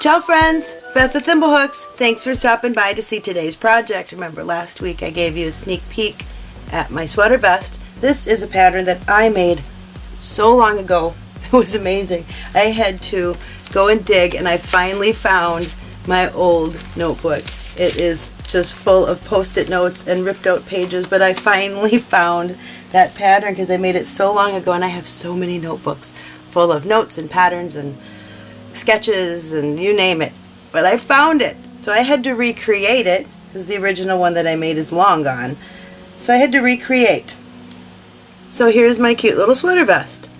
Ciao friends, Beth with Thimblehooks. Thanks for stopping by to see today's project. Remember last week I gave you a sneak peek at my sweater vest. This is a pattern that I made so long ago. It was amazing. I had to go and dig and I finally found my old notebook. It is just full of post-it notes and ripped out pages, but I finally found that pattern because I made it so long ago and I have so many notebooks full of notes and patterns and sketches and you name it. But I found it. So I had to recreate it because the original one that I made is long gone. So I had to recreate. So here's my cute little sweater vest.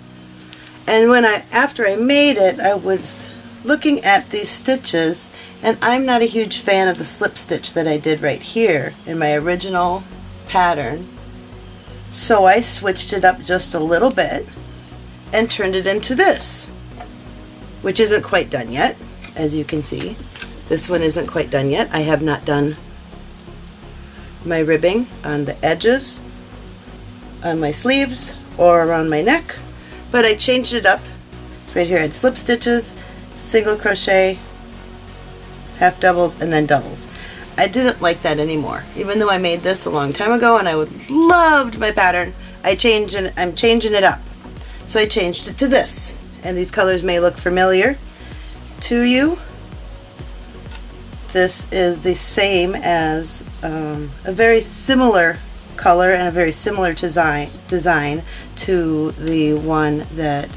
And when I, after I made it, I was looking at these stitches and I'm not a huge fan of the slip stitch that I did right here in my original pattern. So I switched it up just a little bit and turned it into this which isn't quite done yet, as you can see. This one isn't quite done yet. I have not done my ribbing on the edges, on my sleeves, or around my neck, but I changed it up. Right here I had slip stitches, single crochet, half doubles, and then doubles. I didn't like that anymore. Even though I made this a long time ago and I loved my pattern, I changed and I'm changing it up. So I changed it to this and these colors may look familiar to you. This is the same as um, a very similar color and a very similar design, design to the one that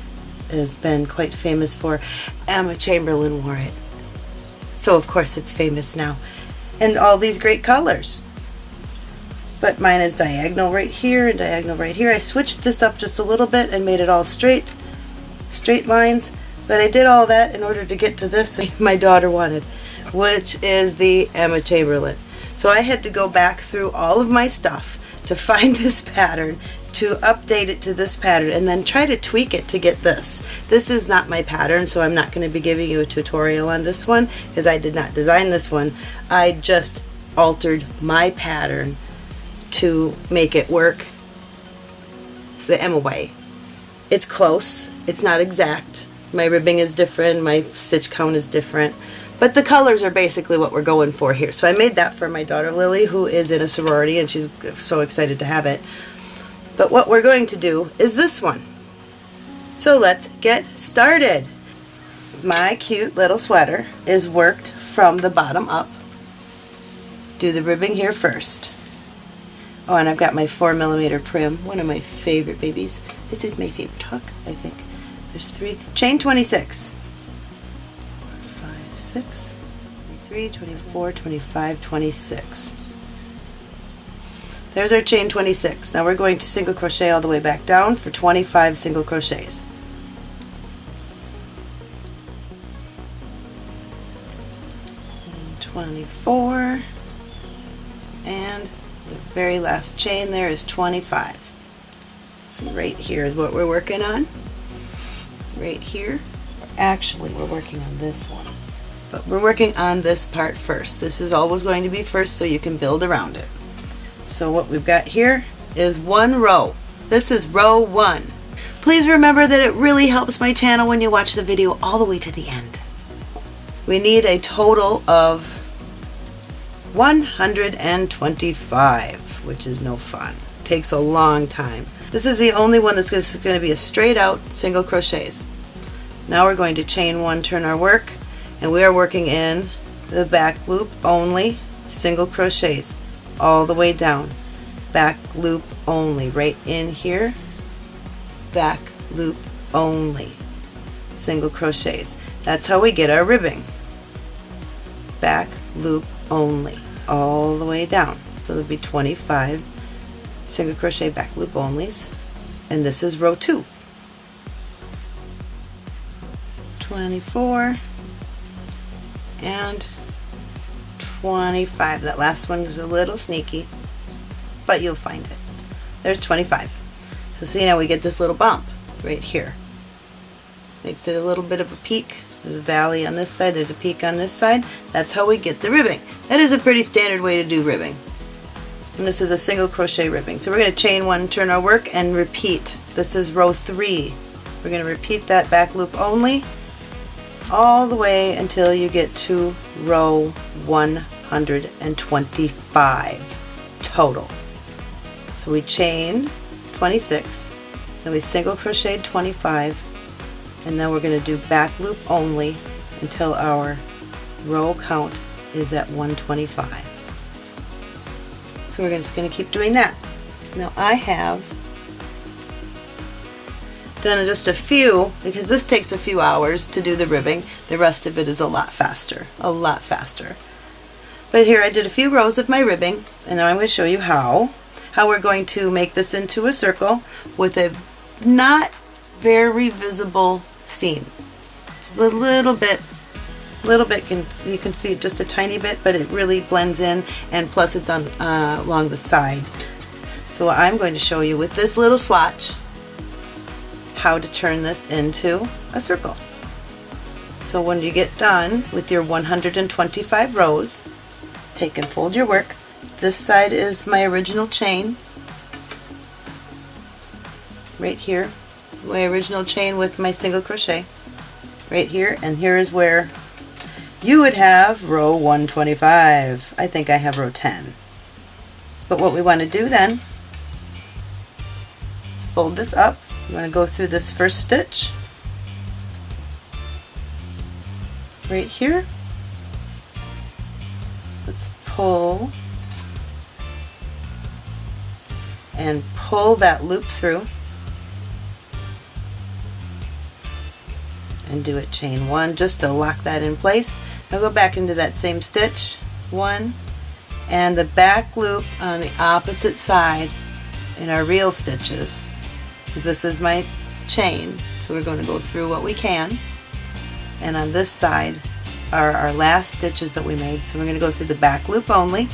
has been quite famous for. Emma Chamberlain wore it. So of course it's famous now. And all these great colors. But mine is diagonal right here and diagonal right here. I switched this up just a little bit and made it all straight straight lines, but I did all that in order to get to this my daughter wanted, which is the Emma Chamberlain. So I had to go back through all of my stuff to find this pattern, to update it to this pattern, and then try to tweak it to get this. This is not my pattern, so I'm not going to be giving you a tutorial on this one, because I did not design this one. I just altered my pattern to make it work the Emma way. It's close. It's not exact. My ribbing is different. My stitch count is different. But the colors are basically what we're going for here. So I made that for my daughter Lily, who is in a sorority, and she's so excited to have it. But what we're going to do is this one. So let's get started. My cute little sweater is worked from the bottom up. Do the ribbing here first. Oh, and I've got my 4 millimeter Prym, one of my favorite babies. This is my favorite hook, I think. There's three. Chain 26. 5, 6, 23, 24, 25, 26. There's our chain 26. Now we're going to single crochet all the way back down for 25 single crochets. And 24 and the very last chain there is 25. So right here is what we're working on. Right here. Actually, we're working on this one. But we're working on this part first. This is always going to be first so you can build around it. So what we've got here is one row. This is row one. Please remember that it really helps my channel when you watch the video all the way to the end. We need a total of 125, which is no fun. Takes a long time. This is the only one that's just going to be a straight out single crochets. Now we're going to chain one, turn our work, and we are working in the back loop only, single crochets all the way down. Back loop only, right in here, back loop only, single crochets. That's how we get our ribbing. Back loop only all the way down. So there'll be 25 single crochet back loop onlys and this is row 2. 24 and 25. That last one is a little sneaky, but you'll find it. There's 25. So see now we get this little bump right here. Makes it a little bit of a peak there's a valley on this side, there's a peak on this side. That's how we get the ribbing. That is a pretty standard way to do ribbing. And this is a single crochet ribbing. So we're going to chain one, turn our work, and repeat. This is row three. We're going to repeat that back loop only all the way until you get to row 125 total. So we chained 26, then we single crocheted 25, and then we're going to do back loop only until our row count is at 125. So we're just going to keep doing that. Now I have done just a few because this takes a few hours to do the ribbing. The rest of it is a lot faster, a lot faster. But here I did a few rows of my ribbing and now I'm going to show you how. How we're going to make this into a circle with a not very visible seam. It's a little bit little bit can you can see just a tiny bit but it really blends in and plus it's on uh, along the side. So I'm going to show you with this little swatch how to turn this into a circle. So when you get done with your 125 rows take and fold your work. This side is my original chain. Right here my original chain with my single crochet. Right here and here is where you would have row 125. I think I have row 10. But what we want to do then is fold this up. You want to go through this first stitch right here. Let's pull and pull that loop through and do it chain one just to lock that in place. Now go back into that same stitch, one, and the back loop on the opposite side in our real stitches, because this is my chain, so we're going to go through what we can, and on this side are our last stitches that we made, so we're going to go through the back loop only,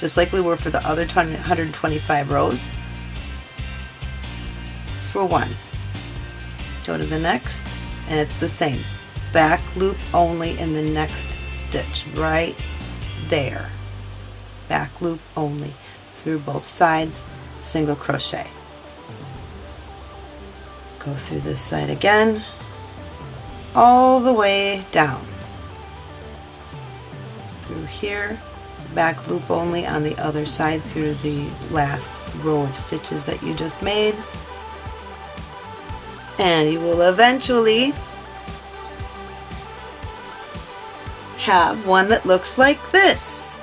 just like we were for the other 125 rows, for one. Go to the next, and it's the same back loop only in the next stitch right there. Back loop only through both sides single crochet. Go through this side again all the way down. Through here back loop only on the other side through the last row of stitches that you just made. And you will eventually have one that looks like this.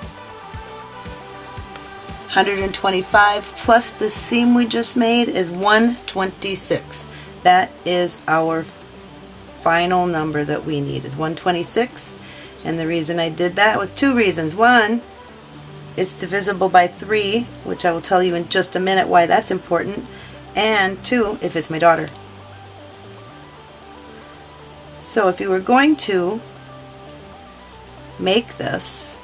125 plus the seam we just made is 126. That is our final number that we need is 126 and the reason I did that was two reasons. One, it's divisible by 3 which I will tell you in just a minute why that's important and two, if it's my daughter. So if you were going to make this,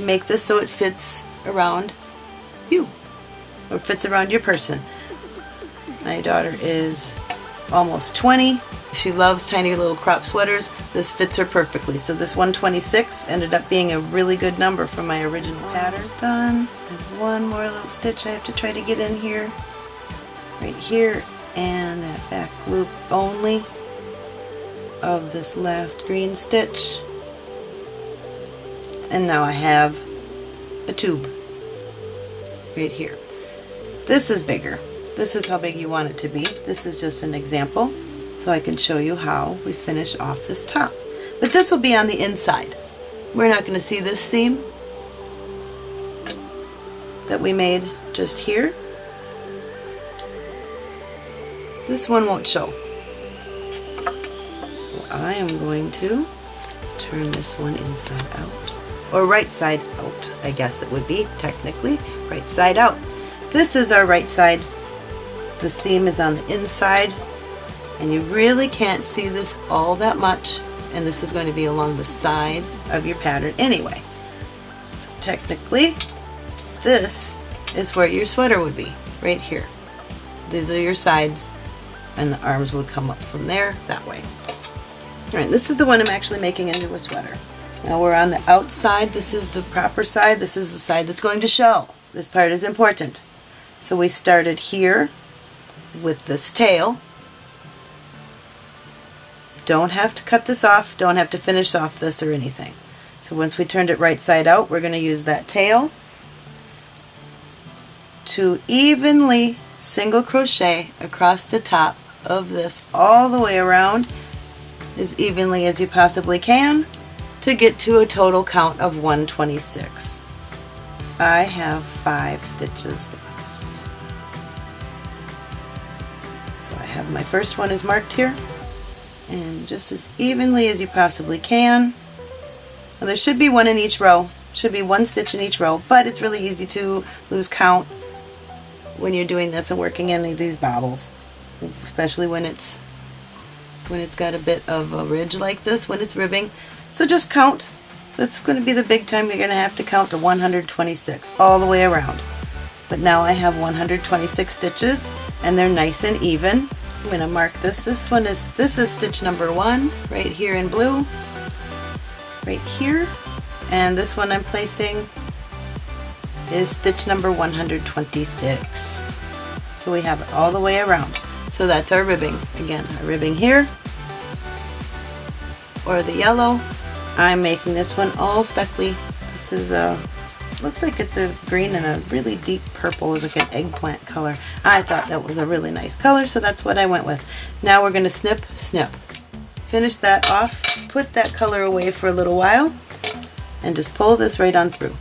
make this so it fits around you or fits around your person. My daughter is almost 20. She loves tiny little crop sweaters. This fits her perfectly. So this 126 ended up being a really good number for my original pattern. Done. I one more little stitch I have to try to get in here. Right here. And that back loop only of this last green stitch and now I have a tube right here. This is bigger. This is how big you want it to be. This is just an example so I can show you how we finish off this top. But this will be on the inside. We're not going to see this seam that we made just here. This one won't show. So I am going to turn this one inside out. Or right side out, I guess it would be, technically. Right side out. This is our right side. The seam is on the inside, and you really can't see this all that much, and this is going to be along the side of your pattern anyway. So technically, this is where your sweater would be, right here. These are your sides, and the arms would come up from there, that way. Alright, this is the one I'm actually making into a sweater. Now we're on the outside. This is the proper side. This is the side that's going to show. This part is important. So we started here with this tail, don't have to cut this off, don't have to finish off this or anything. So once we turned it right side out, we're going to use that tail to evenly single crochet across the top of this all the way around as evenly as you possibly can to get to a total count of 126. I have five stitches left. So I have my first one is marked here and just as evenly as you possibly can. There should be one in each row, should be one stitch in each row, but it's really easy to lose count when you're doing this and working any of these bobbles, especially when it's when it's got a bit of a ridge like this when it's ribbing. So just count. This is going to be the big time you're going to have to count to 126 all the way around. But now I have 126 stitches and they're nice and even. I'm going to mark this. This one is, this is stitch number one right here in blue, right here. And this one I'm placing is stitch number 126. So we have it all the way around. So that's our ribbing. Again, our ribbing here, or the yellow. I'm making this one all speckly. This is a, looks like it's a green and a really deep purple, like an eggplant color. I thought that was a really nice color, so that's what I went with. Now we're going to snip, snip. Finish that off, put that color away for a little while, and just pull this right on through.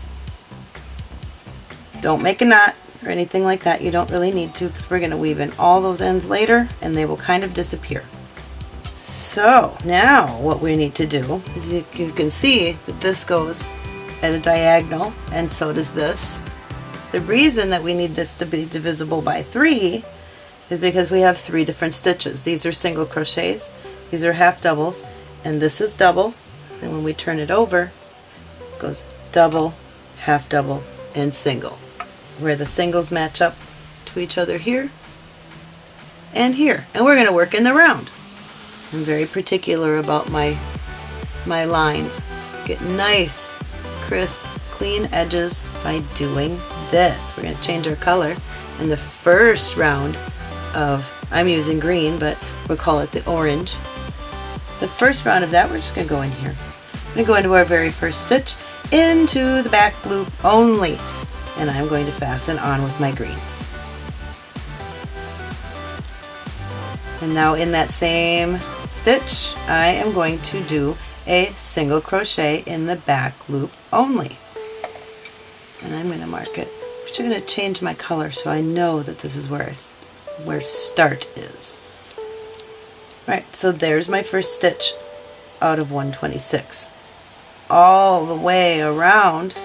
Don't make a knot or anything like that. You don't really need to because we're going to weave in all those ends later and they will kind of disappear. So now what we need to do is you, you can see that this goes at a diagonal and so does this. The reason that we need this to be divisible by three is because we have three different stitches. These are single crochets, these are half doubles, and this is double. And when we turn it over, it goes double, half double, and single where the singles match up to each other here and here. And we're going to work in the round. I'm very particular about my, my lines. Get nice, crisp, clean edges by doing this. We're going to change our color. In the first round of, I'm using green, but we'll call it the orange. The first round of that, we're just going to go in here. I'm going to go into our very first stitch, into the back loop only and I'm going to fasten on with my green. And now in that same stitch, I am going to do a single crochet in the back loop only. And I'm going to mark it. I'm just going to change my color so I know that this is where, where start is. Right, so there's my first stitch out of 126. All the way around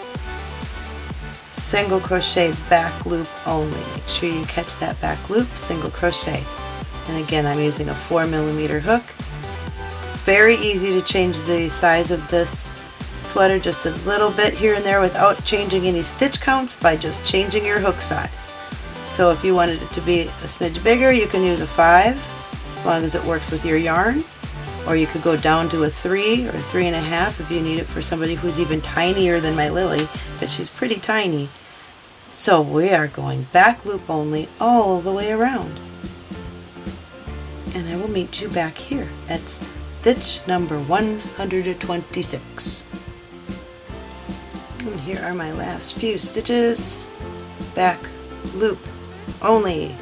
single crochet back loop only. Make sure you catch that back loop, single crochet. And again, I'm using a 4 millimeter hook. Very easy to change the size of this sweater just a little bit here and there without changing any stitch counts by just changing your hook size. So if you wanted it to be a smidge bigger, you can use a 5 as long as it works with your yarn. Or you could go down to a 3 or 3.5 if you need it for somebody who's even tinier than my Lily, because she's pretty tiny. So we are going back loop only all the way around. And I will meet you back here at stitch number 126. And here are my last few stitches. Back loop only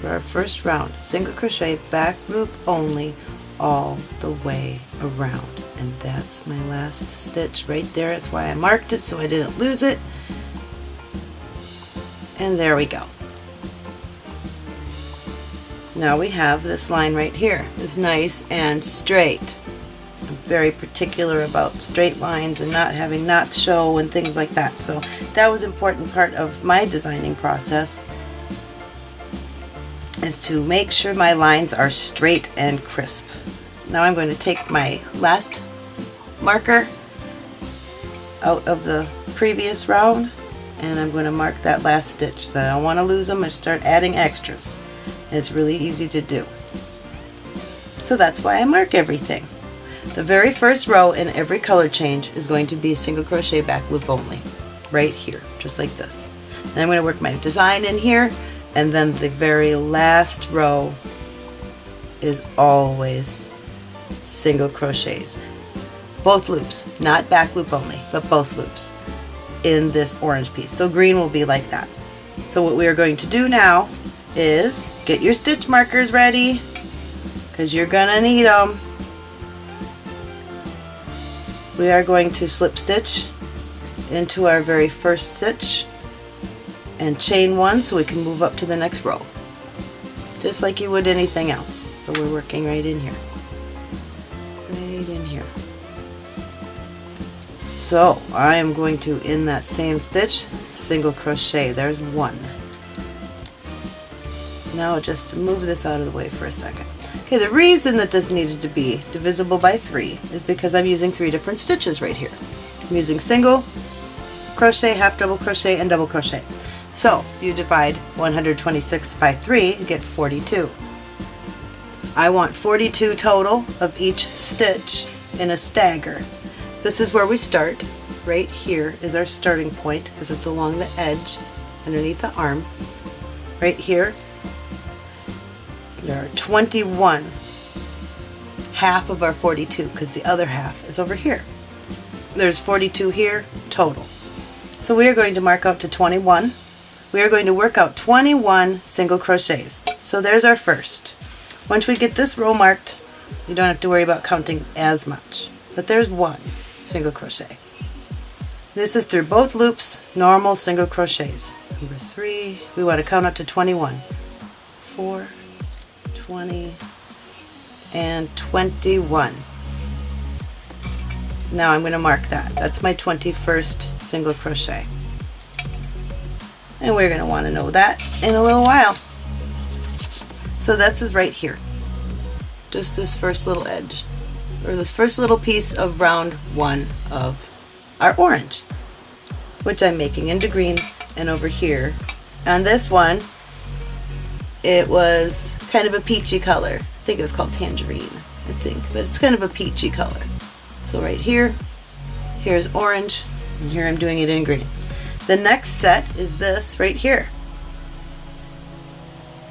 for our first round. Single crochet, back loop only, all the way around. And that's my last stitch right there. That's why I marked it so I didn't lose it. And there we go. Now we have this line right here. It's nice and straight. I'm very particular about straight lines and not having knots show and things like that. So that was important part of my designing process is to make sure my lines are straight and crisp. Now I'm going to take my last marker out of the previous round and I'm going to mark that last stitch. That I don't want to lose them and start adding extras. It's really easy to do. So that's why I mark everything. The very first row in every color change is going to be a single crochet back loop only, right here, just like this. Then I'm going to work my design in here and then the very last row is always single crochets. Both loops, not back loop only, but both loops in this orange piece. So green will be like that. So what we are going to do now is get your stitch markers ready because you're gonna need them. We are going to slip stitch into our very first stitch and chain one so we can move up to the next row just like you would anything else but we're working right in here right in here. So I am going to in that same stitch single crochet. There's one now just move this out of the way for a second okay the reason that this needed to be divisible by three is because I'm using three different stitches right here I'm using single crochet half double crochet and double crochet so you divide 126 by 3, you get 42. I want 42 total of each stitch in a stagger. This is where we start. Right here is our starting point because it's along the edge underneath the arm. Right here, there are 21, half of our 42 because the other half is over here. There's 42 here total. So we are going to mark out to 21 we are going to work out 21 single crochets. So there's our first. Once we get this row marked, you don't have to worry about counting as much. But there's one single crochet. This is through both loops, normal single crochets. Number three, we want to count up to 21. 4, 20, and 21. Now I'm going to mark that. That's my 21st single crochet and we're going to want to know that in a little while. So this is right here, just this first little edge, or this first little piece of round one of our orange, which I'm making into green, and over here on this one, it was kind of a peachy color. I think it was called tangerine, I think, but it's kind of a peachy color. So right here, here's orange, and here I'm doing it in green. The next set is this right here.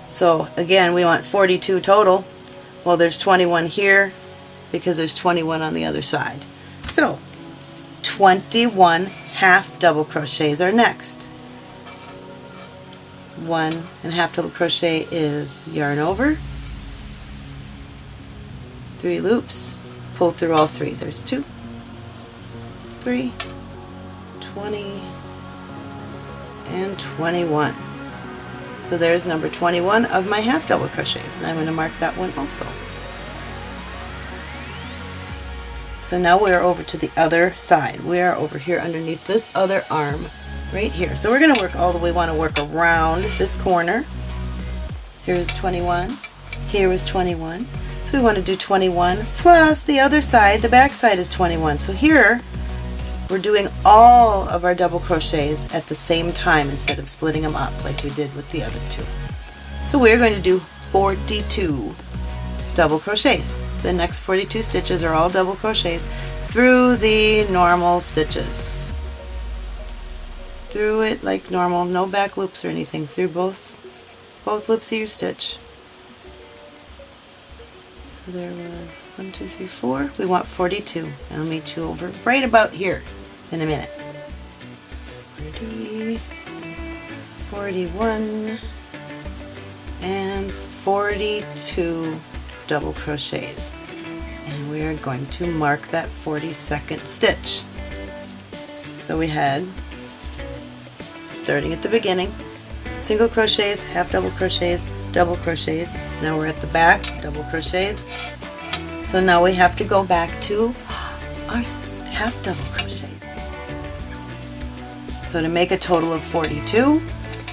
So again, we want 42 total. Well, there's 21 here because there's 21 on the other side. So 21 half double crochets are next. One and half double crochet is yarn over, three loops, pull through all three. There's two, three, 20, and 21. So there's number 21 of my half double crochets and I'm going to mark that one also. So now we're over to the other side. We are over here underneath this other arm right here. So we're going to work all the way, want to work around this corner. Here's 21. here is 21. So we want to do 21 plus the other side, the back side is 21. So here we're doing all of our double crochets at the same time instead of splitting them up like we did with the other two. So we're going to do 42 double crochets. The next 42 stitches are all double crochets through the normal stitches. Through it like normal, no back loops or anything, through both, both loops of your stitch. So there was one, two, three, four. We want 42. And I'll meet you over right about here in a minute. 40, 41, and 42 double crochets. And we are going to mark that 42nd stitch. So we had, starting at the beginning, single crochets, half double crochets, double crochets. Now we're at the back, double crochets. So now we have to go back to our half double crochets So to make a total of 42,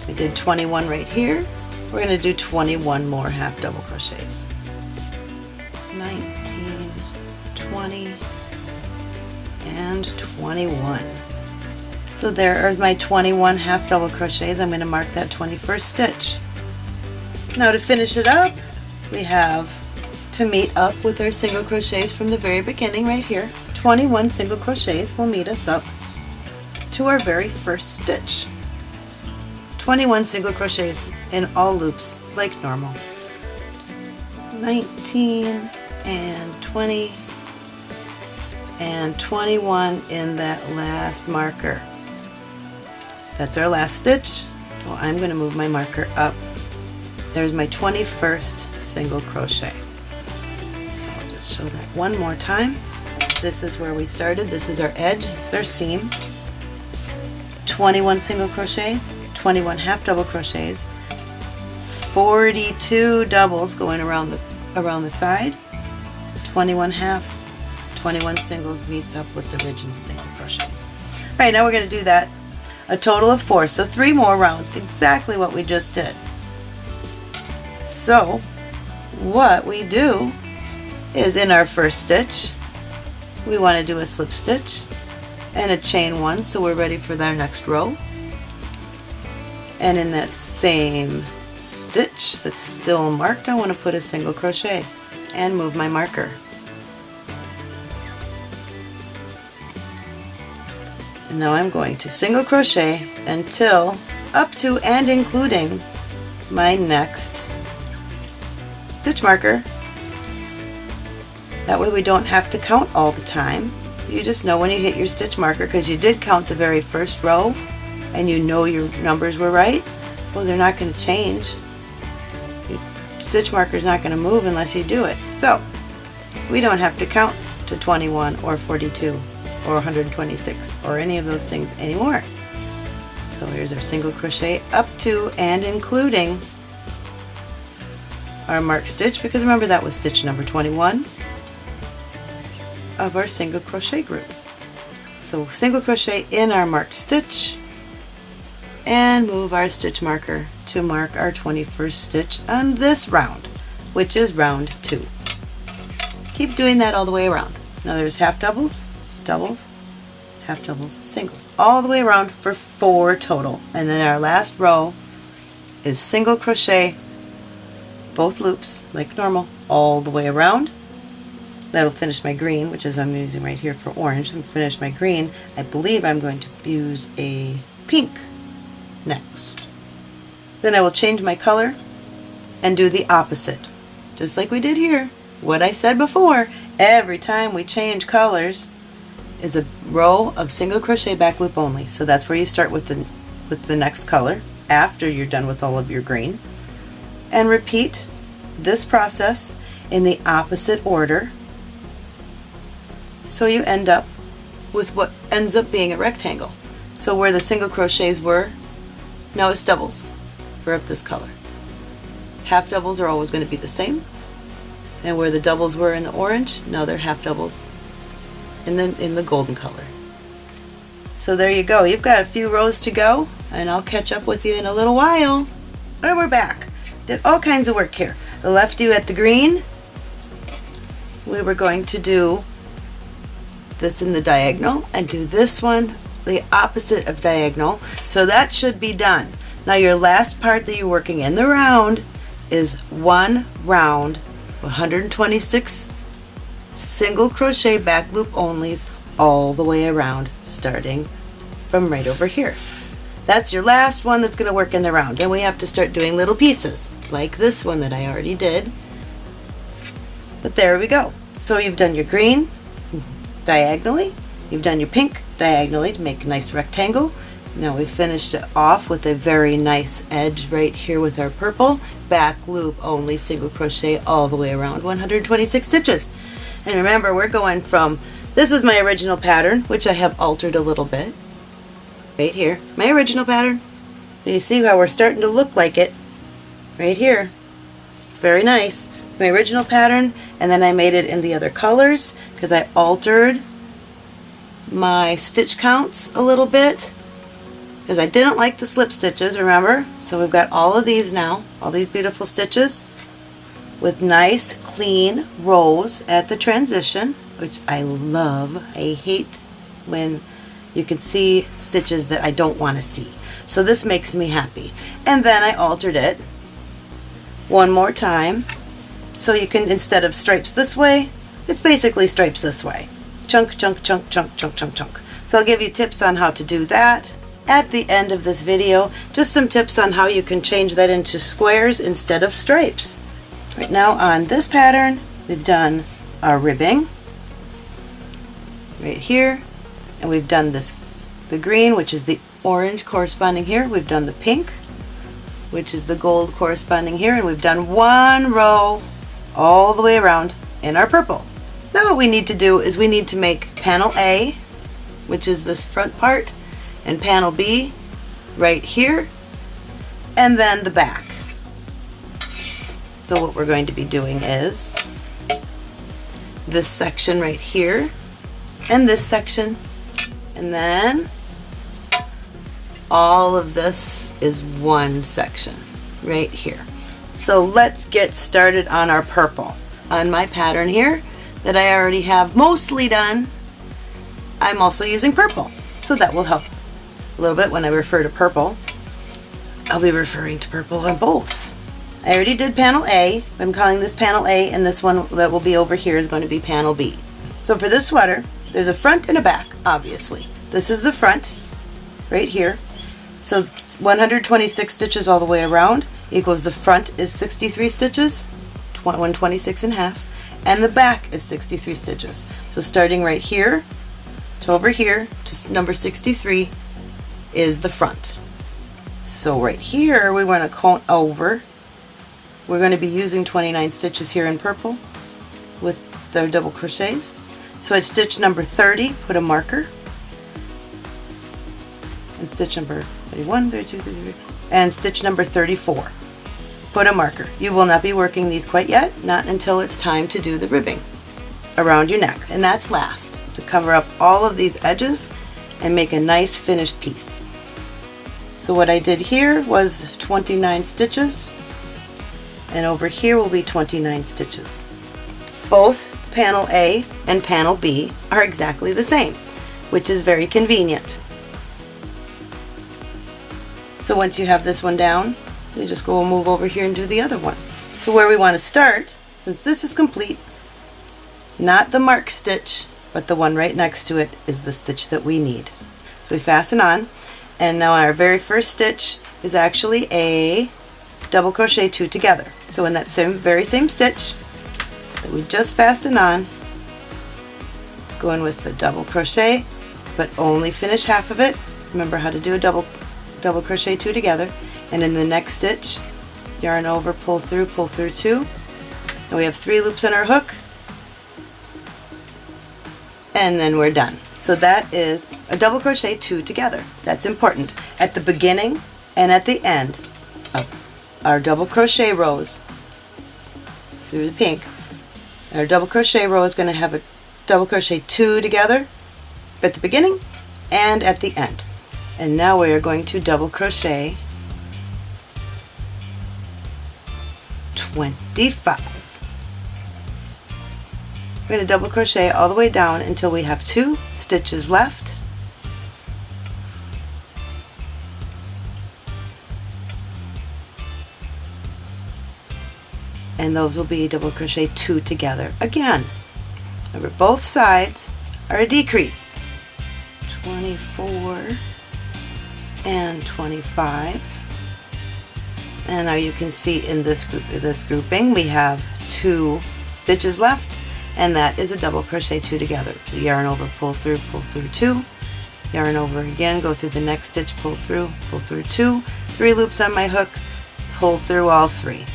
we did 21 right here. We're going to do 21 more half double crochets. 19, 20, and 21. So there are my 21 half double crochets. I'm going to mark that 21st stitch. Now to finish it up, we have to meet up with our single crochets from the very beginning right here. 21 single crochets will meet us up to our very first stitch. 21 single crochets in all loops like normal. 19 and 20 and 21 in that last marker. That's our last stitch, so I'm going to move my marker up. There's my 21st single crochet. So I'll just show that one more time. This is where we started. This is our edge. Is our seam. 21 single crochets, 21 half double crochets, 42 doubles going around the around the side, 21 halves, 21 singles meets up with the original single crochets. Alright, now we're going to do that a total of four, so three more rounds, exactly what we just did. So, what we do is in our first stitch, we want to do a slip stitch and a chain one, so we're ready for our next row. And in that same stitch that's still marked, I want to put a single crochet and move my marker. Now I'm going to single crochet until up to and including my next stitch marker. That way we don't have to count all the time. You just know when you hit your stitch marker because you did count the very first row and you know your numbers were right. Well, they're not going to change. Your stitch marker is not going to move unless you do it. So, we don't have to count to 21 or 42 or 126 or any of those things anymore. So here's our single crochet up to and including our marked stitch because remember that was stitch number 21 of our single crochet group. So single crochet in our marked stitch and move our stitch marker to mark our 21st stitch on this round, which is round 2. Keep doing that all the way around. Now there's half doubles, doubles, half doubles, singles, all the way around for four total. And then our last row is single crochet, both loops like normal, all the way around. That'll finish my green, which is I'm using right here for orange. I'm finish my green. I believe I'm going to use a pink next. Then I will change my color and do the opposite. Just like we did here. What I said before, every time we change colors, is a row of single crochet back loop only. So that's where you start with the, with the next color after you're done with all of your green. And repeat this process in the opposite order so you end up with what ends up being a rectangle. So where the single crochets were, now it's doubles for up this color. Half doubles are always going to be the same. And where the doubles were in the orange, now they're half doubles in the, in the golden color. So there you go. You've got a few rows to go and I'll catch up with you in a little while. And we're back. Did all kinds of work here. I left you at the green. We were going to do this in the diagonal and do this one the opposite of diagonal. So that should be done. Now your last part that you're working in the round is one round 126 single crochet back loop onlys all the way around starting from right over here. That's your last one that's going to work in the round. Then we have to start doing little pieces like this one that I already did. But there we go. So you've done your green diagonally, you've done your pink diagonally to make a nice rectangle. Now we finished it off with a very nice edge right here with our purple back loop only single crochet all the way around 126 stitches. And remember, we're going from, this was my original pattern, which I have altered a little bit. Right here, my original pattern. You see how we're starting to look like it right here. It's very nice. My original pattern, and then I made it in the other colors because I altered my stitch counts a little bit because I didn't like the slip stitches, remember? So we've got all of these now, all these beautiful stitches with nice clean rows at the transition which I love. I hate when you can see stitches that I don't want to see. So this makes me happy. And then I altered it one more time so you can instead of stripes this way it's basically stripes this way. Chunk, chunk, chunk, chunk, chunk, chunk, chunk. So I'll give you tips on how to do that at the end of this video. Just some tips on how you can change that into squares instead of stripes. Right now on this pattern, we've done our ribbing right here, and we've done this, the green, which is the orange corresponding here. We've done the pink, which is the gold corresponding here, and we've done one row all the way around in our purple. Now what we need to do is we need to make panel A, which is this front part, and panel B right here, and then the back. So what we're going to be doing is this section right here, and this section, and then all of this is one section right here. So let's get started on our purple. On my pattern here that I already have mostly done, I'm also using purple. So that will help a little bit when I refer to purple. I'll be referring to purple on both. I already did panel A. I'm calling this panel A and this one that will be over here is going to be panel B. So for this sweater, there's a front and a back, obviously. This is the front, right here. So 126 stitches all the way around equals the front is 63 stitches, 126 and a half, and the back is 63 stitches. So starting right here to over here to number 63 is the front. So right here we want to count over. We're going to be using 29 stitches here in purple with the double crochets. So at stitch number 30, put a marker. And stitch number 31, 32, 33, and stitch number 34. Put a marker. You will not be working these quite yet, not until it's time to do the ribbing around your neck. And that's last, to cover up all of these edges and make a nice finished piece. So what I did here was 29 stitches, and over here will be 29 stitches. Both panel A and panel B are exactly the same, which is very convenient. So once you have this one down, you just go and move over here and do the other one. So where we want to start, since this is complete, not the mark stitch, but the one right next to it is the stitch that we need. So we fasten on, and now our very first stitch is actually a double crochet two together. So in that same very same stitch that we just fastened on, go in with the double crochet, but only finish half of it. Remember how to do a double double crochet two together. And in the next stitch yarn over pull through pull through two. And we have three loops on our hook. And then we're done. So that is a double crochet two together. That's important. At the beginning and at the end of our double crochet rows through the pink our double crochet row is going to have a double crochet two together at the beginning and at the end and now we are going to double crochet 25. We're going to double crochet all the way down until we have two stitches left. And those will be double crochet two together. Again, remember both sides are a decrease. 24 and 25 and now you can see in this group this grouping we have two stitches left and that is a double crochet two together. So yarn over pull through pull through two. Yarn over again go through the next stitch pull through pull through two. Three loops on my hook pull through all three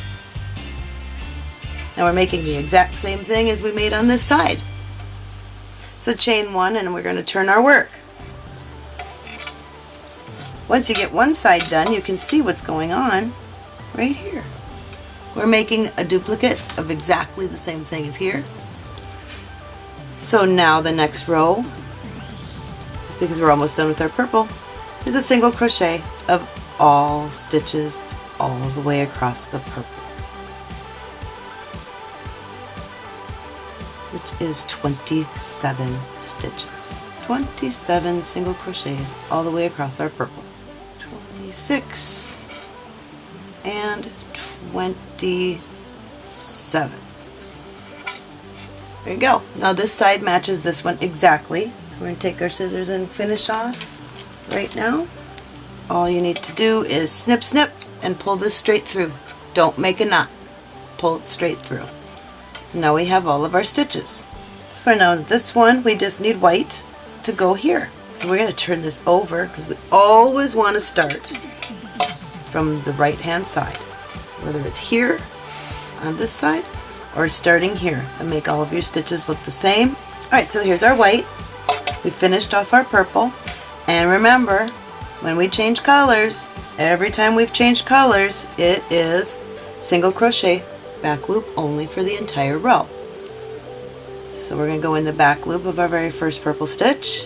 now we're making the exact same thing as we made on this side so chain one and we're going to turn our work once you get one side done you can see what's going on right here. We're making a duplicate of exactly the same thing as here. So now the next row, because we're almost done with our purple, is a single crochet of all stitches all the way across the purple. Is 27 stitches. 27 single crochets all the way across our purple. 26 and 27. There you go. Now this side matches this one exactly. We're going to take our scissors and finish off right now. All you need to do is snip snip and pull this straight through. Don't make a knot. pull it straight through. Now we have all of our stitches. So for now this one we just need white to go here. So we're going to turn this over because we always want to start from the right hand side. Whether it's here on this side or starting here and make all of your stitches look the same. Alright, so here's our white. We finished off our purple. And remember, when we change colors, every time we've changed colors, it is single crochet back loop only for the entire row. So we're going to go in the back loop of our very first purple stitch,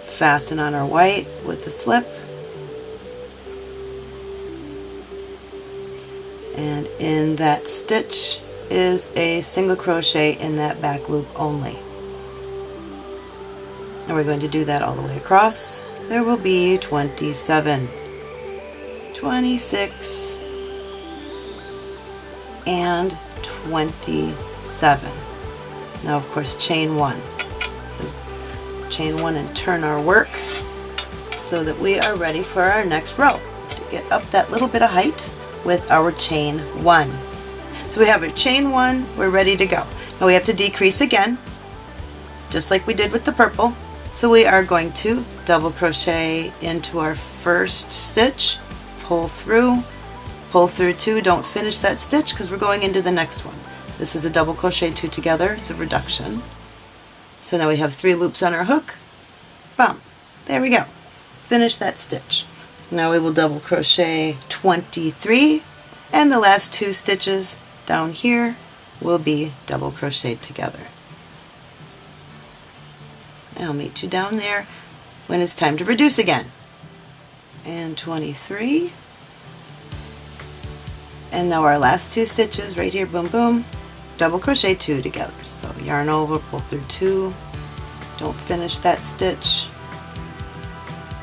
fasten on our white with the slip, and in that stitch is a single crochet in that back loop only. And we're going to do that all the way across. There will be 27, 26, and 27. Now of course chain one. Chain one and turn our work so that we are ready for our next row to get up that little bit of height with our chain one. So we have our chain one, we're ready to go. Now we have to decrease again, just like we did with the purple. So we are going to double crochet into our first stitch, pull through, pull through two, don't finish that stitch because we're going into the next one. This is a double crochet two together, it's a reduction. So now we have three loops on our hook, bum, there we go. Finish that stitch. Now we will double crochet 23 and the last two stitches down here will be double crocheted together. I'll meet you down there when it's time to reduce again. And 23. And now our last two stitches right here, boom boom, double crochet two together. So yarn over, pull through two, don't finish that stitch,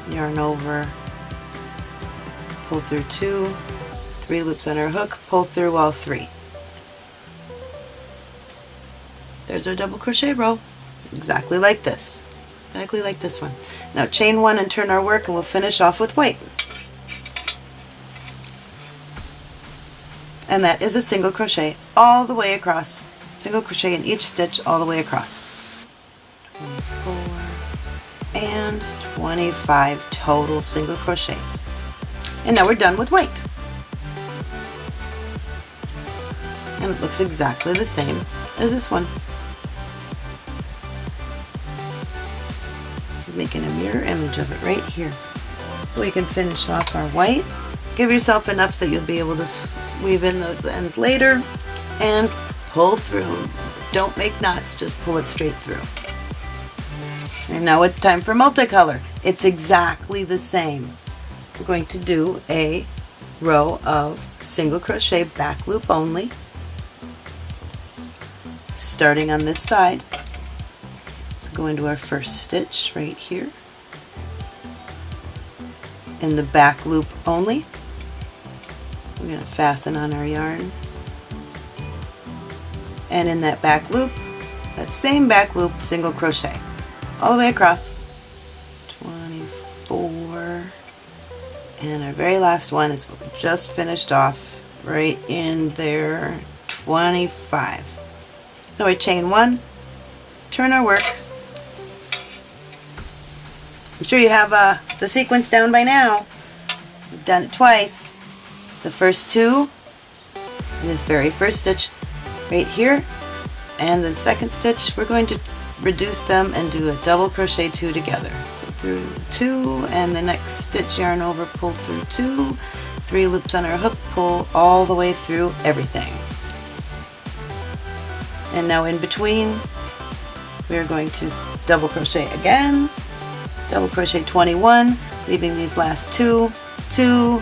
yarn over, pull through two, three loops on our hook, pull through all three. There's our double crochet row, exactly like this. Exactly like this one. Now chain one and turn our work and we'll finish off with white. And that is a single crochet all the way across. Single crochet in each stitch all the way across. 24 and 25 total single crochets. And now we're done with white. And it looks exactly the same as this one. Making a mirror image of it right here. So we can finish off our white. Give yourself enough that you'll be able to weave in those ends later and pull through. Don't make knots, just pull it straight through. And now it's time for multicolor. It's exactly the same we're going to do a row of single crochet back loop only starting on this side let's go into our first stitch right here in the back loop only we're going to fasten on our yarn and in that back loop that same back loop single crochet all the way across 24. And our very last one is what we just finished off right in there, 25. So we chain one, turn our work. I'm sure you have uh, the sequence down by now. We've done it twice. The first two in this very first stitch right here and the second stitch we're going to reduce them and do a double crochet two together. So through two and the next stitch yarn over, pull through two, three loops on our hook, pull all the way through everything. And now in between we are going to double crochet again, double crochet 21, leaving these last two, two,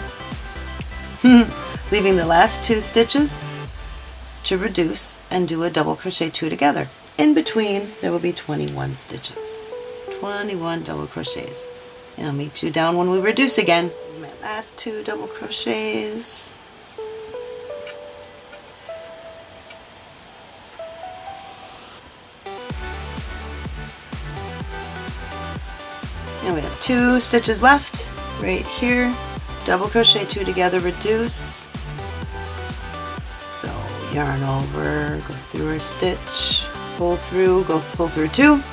leaving the last two stitches to reduce and do a double crochet two together. In between, there will be 21 stitches. 21 double crochets. And I'll meet you down when we reduce again. My last two double crochets. And we have two stitches left right here. Double crochet two together, reduce, So yarn over, go through our stitch, pull through, go pull through two,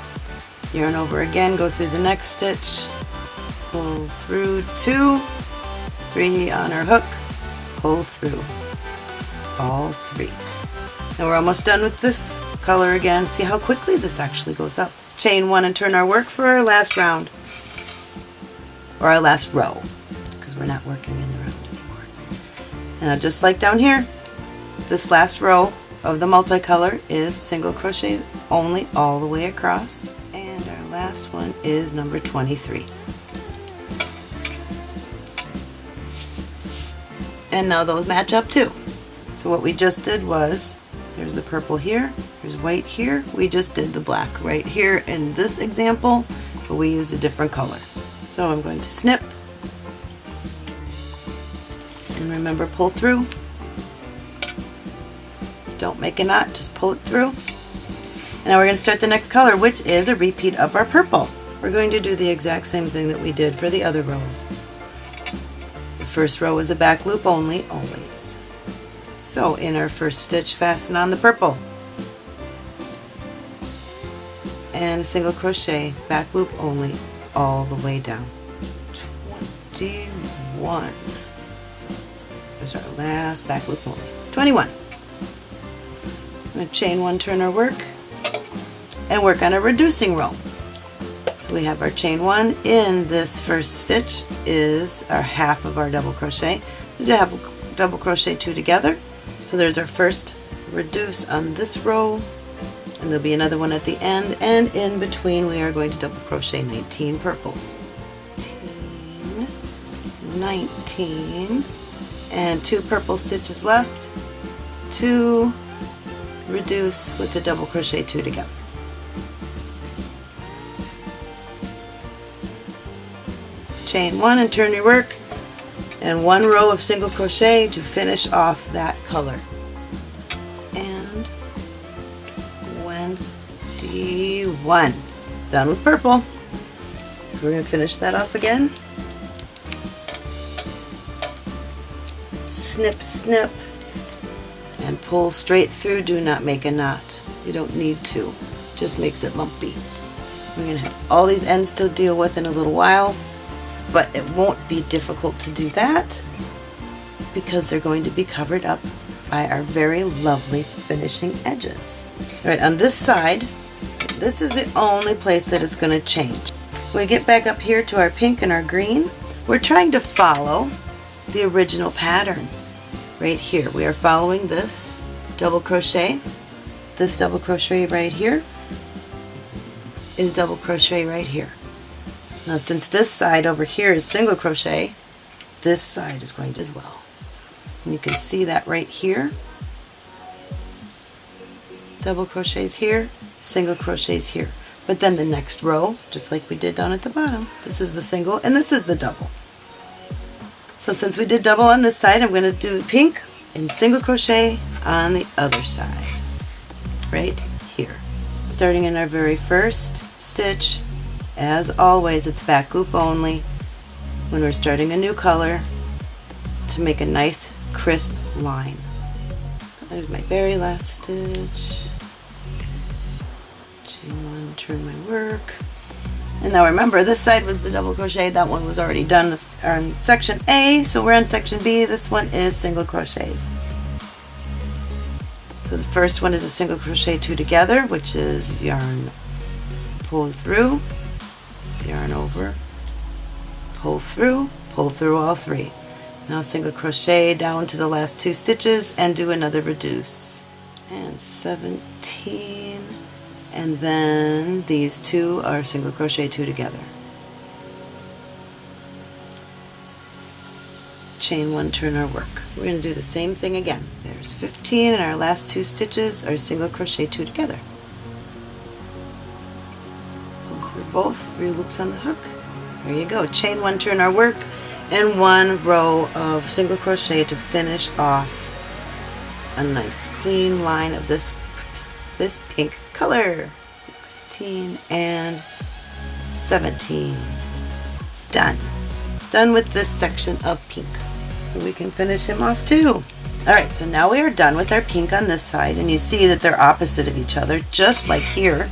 yarn over again, go through the next stitch, pull through two, three on our hook, pull through all three. Now we're almost done with this color again. See how quickly this actually goes up. Chain one and turn our work for our last round, or our last row, we're not working in the round anymore. Now just like down here, this last row of the multicolor is single crochets only all the way across, and our last one is number 23. And now those match up too. So what we just did was, there's the purple here, there's white here, we just did the black right here in this example, but we used a different color. So I'm going to snip, remember pull through. Don't make a knot, just pull it through. And now we're going to start the next color, which is a repeat of our purple. We're going to do the exact same thing that we did for the other rows. The first row is a back loop only, always. So in our first stitch, fasten on the purple. And a single crochet, back loop only, all the way down. 21. There's our last back loop only. 21. I'm going to chain one, turn our work, and work on a reducing row. So we have our chain one in this first stitch is our half of our double crochet. We have double crochet two together. So there's our first reduce on this row and there'll be another one at the end and in between we are going to double crochet 19 purples. 18, 19 and two purple stitches left, to reduce with the double crochet two together. chain one and turn your work and one row of single crochet to finish off that color. And 21 done with purple. So we're going to finish that off again snip snip and pull straight through. Do not make a knot. You don't need to. Just makes it lumpy. We're going to have all these ends to deal with in a little while but it won't be difficult to do that because they're going to be covered up by our very lovely finishing edges. All right, on this side, this is the only place that it's going to change. When we get back up here to our pink and our green, we're trying to follow the original pattern right here. We are following this double crochet, this double crochet right here is double crochet right here. Now since this side over here is single crochet, this side is going to as well. And you can see that right here. Double crochets here, single crochets here. But then the next row, just like we did down at the bottom, this is the single and this is the double. So since we did double on this side, I'm going to do pink and single crochet on the other side, right here. Starting in our very first stitch, as always, it's back loop only when we're starting a new color to make a nice crisp line. There's my very last stitch. Chain one, turn my work. And now remember, this side was the double crochet. That one was already done on section A, so we're on section B. This one is single crochets. So the first one is a single crochet two together, which is yarn pull through, yarn over, pull through, pull through all three. Now single crochet down to the last two stitches and do another reduce. And 17 and then these two are single crochet two together. Chain one, turn our work. We're going to do the same thing again. There's 15 and our last two stitches are single crochet two together. Pull through both three loops on the hook. There you go. Chain one, turn our work, and one row of single crochet to finish off a nice clean line of this this pink color. 16 and 17. Done. Done with this section of pink. So we can finish him off too. Alright, so now we are done with our pink on this side and you see that they're opposite of each other, just like here.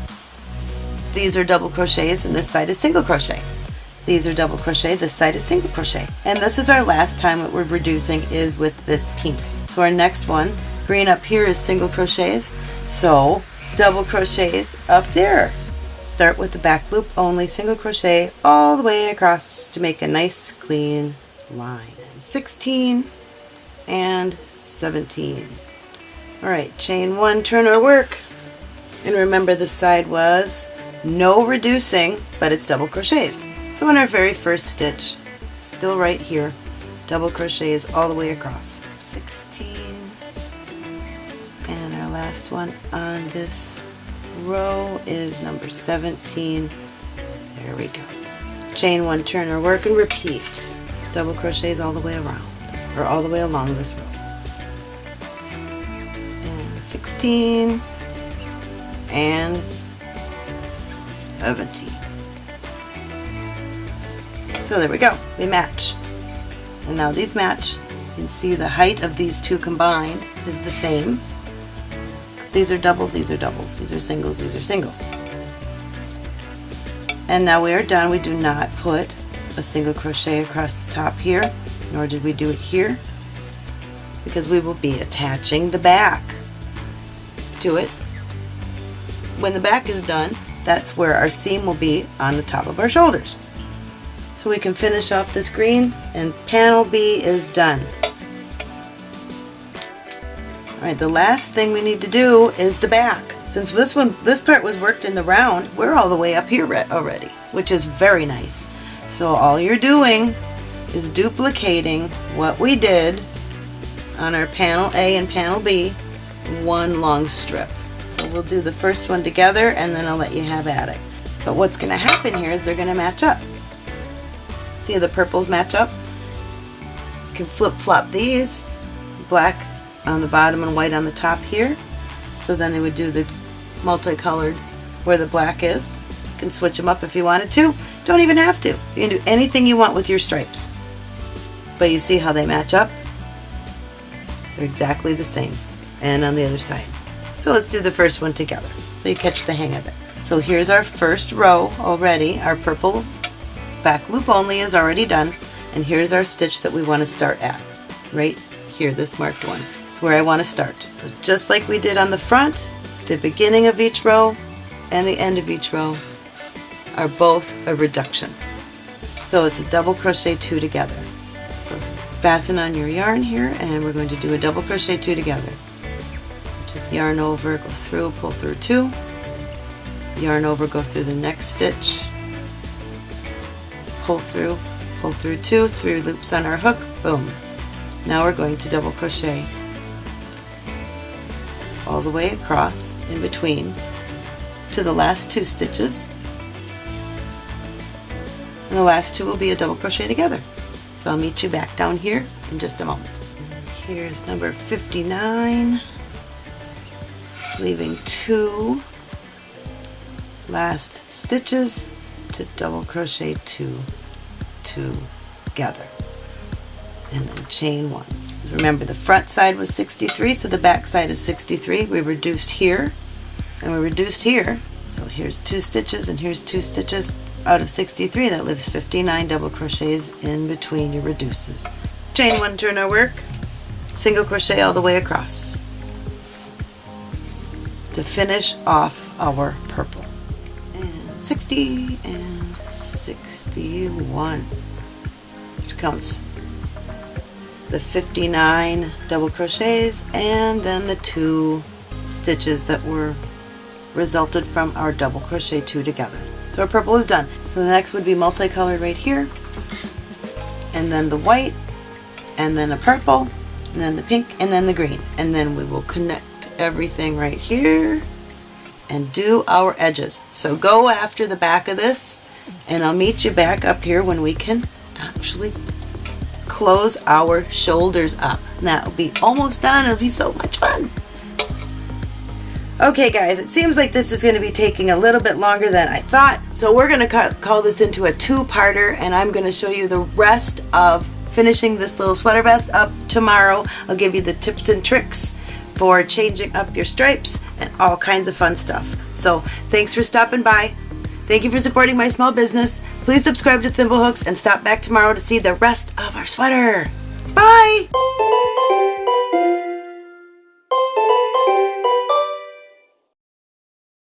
These are double crochets and this side is single crochet. These are double crochet, this side is single crochet. And this is our last time what we're reducing is with this pink. So our next one, green up here is single crochets, so double crochets up there. Start with the back loop only, single crochet all the way across to make a nice clean line. 16 and 17. Alright, chain one, turn our work. And remember the side was no reducing, but it's double crochets. So in our very first stitch, still right here, double crochets all the way across. 16 and our last one on this row is number 17. There we go. Chain one, turn our work and repeat. Double crochets all the way around, or all the way along this row. and 16 and 17. So there we go, we match. And now these match. You can see the height of these two combined is the same. These are doubles, these are doubles, these are singles, these are singles. And now we are done. We do not put a single crochet across the top here, nor did we do it here, because we will be attaching the back to it. When the back is done, that's where our seam will be on the top of our shoulders. So we can finish off this green and panel B is done. Alright, the last thing we need to do is the back. Since this one, this part was worked in the round, we're all the way up here already, which is very nice. So all you're doing is duplicating what we did on our panel A and panel B one long strip. So we'll do the first one together and then I'll let you have at it. But what's going to happen here is they're going to match up. See the purples match up? You can flip-flop these, black on the bottom and white on the top here. So then they would do the multicolored where the black is. You can switch them up if you wanted to. Don't even have to. You can do anything you want with your stripes. But you see how they match up? They're exactly the same and on the other side. So let's do the first one together so you catch the hang of it. So here's our first row already. Our purple back loop only is already done and here's our stitch that we want to start at. Right here, this marked one. It's where I want to start. So just like we did on the front, the beginning of each row and the end of each row are both a reduction. So it's a double crochet two together. So fasten on your yarn here and we're going to do a double crochet two together just yarn over, go through, pull through two, yarn over, go through the next stitch, pull through, pull through two, three loops on our hook, boom. Now we're going to double crochet all the way across in between to the last two stitches and the last two will be a double crochet together. So I'll meet you back down here in just a moment. Here's number 59 leaving two last stitches to double crochet two together and then chain one. Remember the front side was 63 so the back side is 63. We reduced here and we reduced here so here's two stitches and here's two stitches out of 63 that leaves 59 double crochets in between your reduces. Chain one turn our work, single crochet all the way across to finish off our purple. And 60 and 61, which counts the 59 double crochets and then the two stitches that were resulted from our double crochet two together. So our purple is done. So the next would be multicolored right here, and then the white, and then a purple, and then the pink, and then the green. And then we will connect everything right here and do our edges. So go after the back of this and I'll meet you back up here when we can actually close our shoulders up. That'll be almost done. It'll be so much fun. Okay guys, it seems like this is going to be taking a little bit longer than I thought. So we're going to call this into a two-parter and I'm going to show you the rest of finishing this little sweater vest up tomorrow. I'll give you the tips and tricks for changing up your stripes and all kinds of fun stuff. So thanks for stopping by. Thank you for supporting my small business. Please subscribe to Thimblehooks and stop back tomorrow to see the rest of our sweater. Bye!